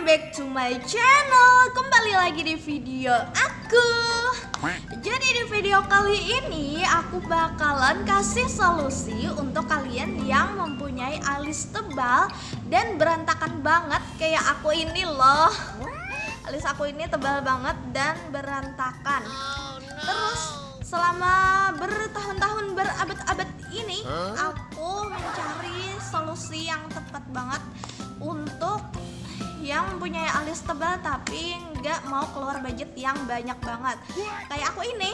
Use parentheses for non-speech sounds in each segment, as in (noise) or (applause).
welcome back to my channel. Kembali lagi di video aku. Jadi di video kali ini aku bakalan kasih solusi untuk kalian yang mempunyai alis tebal dan berantakan banget kayak aku ini loh. Alis aku ini tebal banget dan berantakan. Terus selama bertahun-tahun berabad-abad ini aku mencari solusi yang tepat banget untuk yang mempunyai alis tebal tapi nggak mau keluar budget yang banyak banget. Kayak aku ini.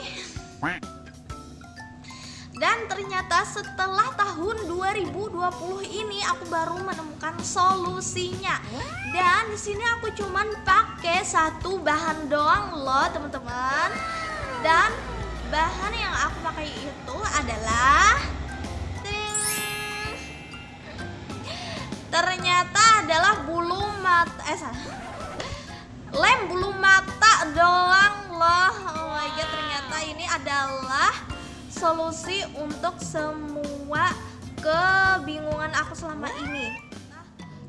Dan ternyata setelah tahun 2020 ini aku baru menemukan solusinya. Dan di sini aku cuman pakai satu bahan doang loh teman-teman. Dan bahan yang aku pakai itu adalah ternyata adalah bulu mata eh salah lem bulu mata doang loh. Oh my god ternyata ini adalah solusi untuk semua kebingungan aku selama ini.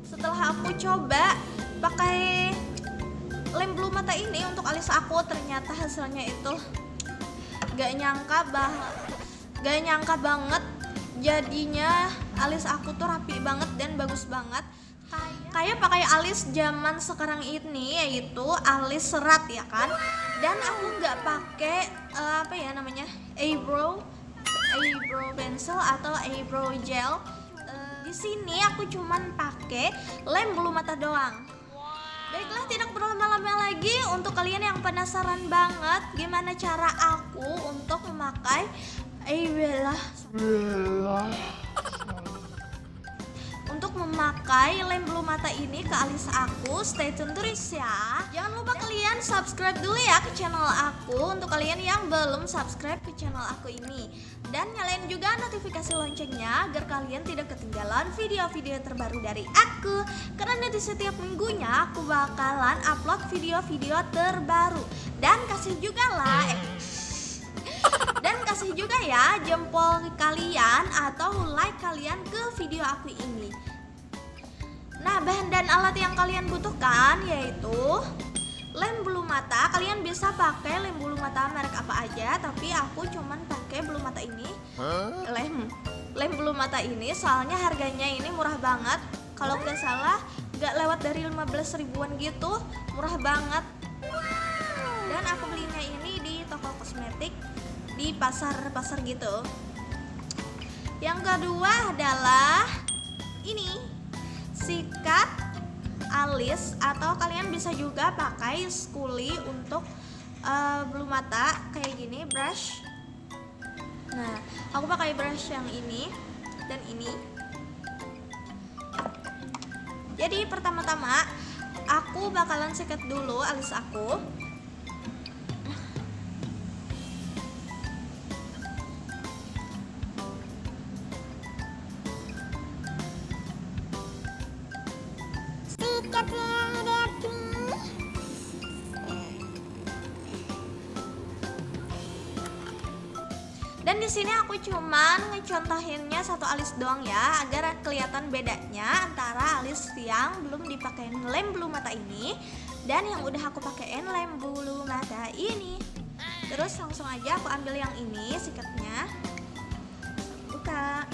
Setelah aku coba pakai lem bulu mata ini untuk alis aku ternyata hasilnya itu gak nyangka bah gak nyangka banget. Jadinya alis aku tuh rapi banget dan bagus banget kayak pakai alis zaman sekarang ini yaitu alis serat ya kan? Dan aku nggak pakai uh, apa ya namanya? Eyebrow eyebrow pencil atau eyebrow gel. Uh, di sini aku cuman pakai lem bulu mata doang. Baiklah tidak berlama-lama lagi. Untuk kalian yang penasaran banget gimana cara aku untuk memakai eyebrow memakai lem bulu mata ini ke alis aku. Stay tune terus ya. Jangan lupa kalian subscribe dulu ya ke channel aku. Untuk kalian yang belum subscribe ke channel aku ini. Dan nyalain juga notifikasi loncengnya agar kalian tidak ketinggalan video-video terbaru dari aku. Karena di setiap minggunya aku bakalan upload video-video terbaru. Dan kasih juga lah eh, (laughs) dan kasih juga ya jempol kalian atau like kalian ke video aku ini Nah bahan dan alat yang kalian butuhkan yaitu lem bulu mata. Kalian bisa pakai lem bulu mata merek apa aja tapi aku cuman pakai bulu mata ini. Lem lem bulu mata ini soalnya harganya ini murah banget. Kalau nggak salah nggak lewat dari 15 ribuan gitu murah banget. Dan aku belinya ini di toko kosmetik di pasar-pasar gitu. Yang kedua adalah ini sikat alis atau kalian bisa juga pakai skuli untuk uh, bulu mata kayak gini brush. Nah aku pakai brush yang ini dan ini. Jadi pertama-tama aku bakalan sikat dulu alis aku Dan di sini aku cuman ngecontohinnya satu alis doang ya, agar kelihatan bedanya antara alis yang belum dipakein lem bulu mata ini dan yang udah aku pakein lem bulu mata ini. Terus langsung aja aku ambil yang ini sikatnya. Buka.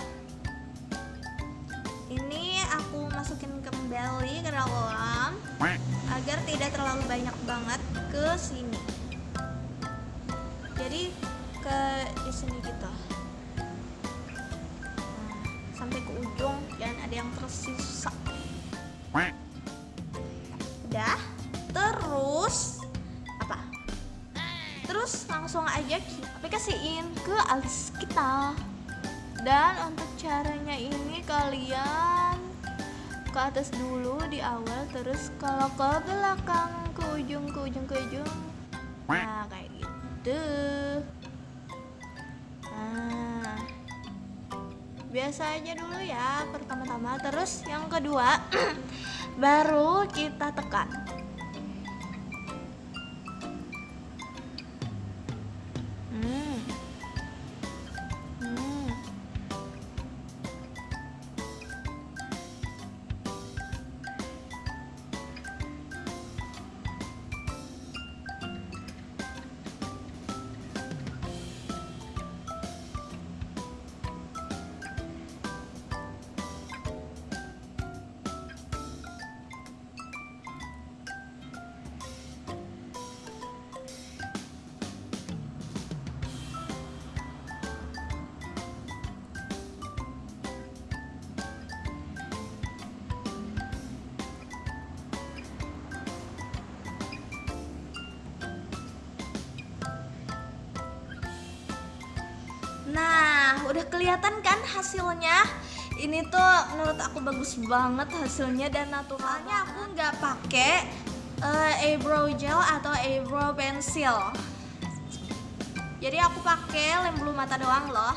Ini aku masukin kembali ke dalam agar tidak terlalu banyak banget ke sini. Jadi ke di sini gitu. Nah, sampai ke ujung dan ada yang tersisa. Udah terus apa? Terus langsung aja kita aplikasiin ke alis kita. Dan untuk caranya ini kalian ke atas dulu di awal terus kalau ke belakang ke ujung ke ujung ke ujung. Nah kayak gitu biasa aja dulu ya pertama-tama. Terus yang kedua (clears throat) baru kita tekan kelihatan kan hasilnya? Ini tuh menurut aku bagus banget hasilnya dan naturalnya aku nggak pakai uh, eyebrow gel atau eyebrow pencil jadi aku pakai lem bulu mata doang loh.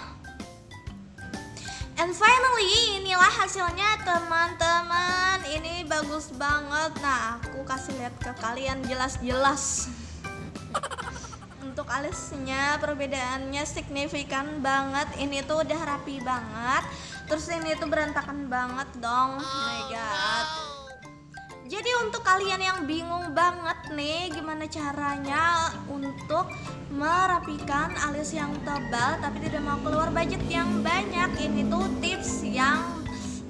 And finally inilah hasilnya teman-teman. Ini bagus banget. Nah aku kasih lihat ke kalian jelas-jelas untuk alisnya perbedaannya signifikan banget. Ini tuh udah rapi banget. Terus ini tuh berantakan banget dong oh my god. jadi untuk kalian yang bingung banget nih gimana caranya untuk merapikan alis yang tebal tapi tidak mau keluar budget yang banyak ini tuh tips yang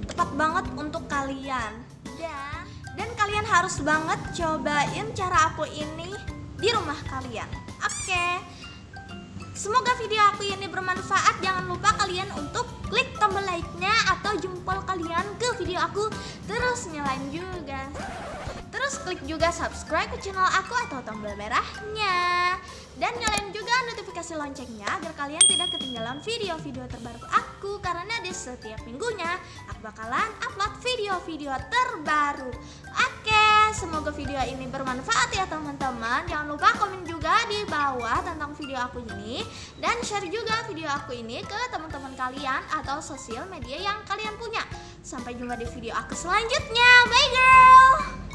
tepat banget untuk kalian. Dan dan kalian harus banget cobain cara aku ini di rumah kalian. Semoga video aku ini bermanfaat. Jangan lupa kalian untuk klik tombol like-nya atau jempol kalian ke video aku. Terus nyalain juga. Terus klik juga subscribe ke channel aku atau tombol merahnya. Dan nyalain juga notifikasi loncengnya agar kalian tidak ketinggalan video-video terbaru aku Karena di setiap minggunya aku bakalan upload video-video terbaru Oke, semoga video ini bermanfaat ya teman-teman Jangan lupa video aku ini. Dan share juga video aku ini ke teman-teman kalian atau sosial media yang kalian punya. Sampai jumpa di video aku selanjutnya. Bye girl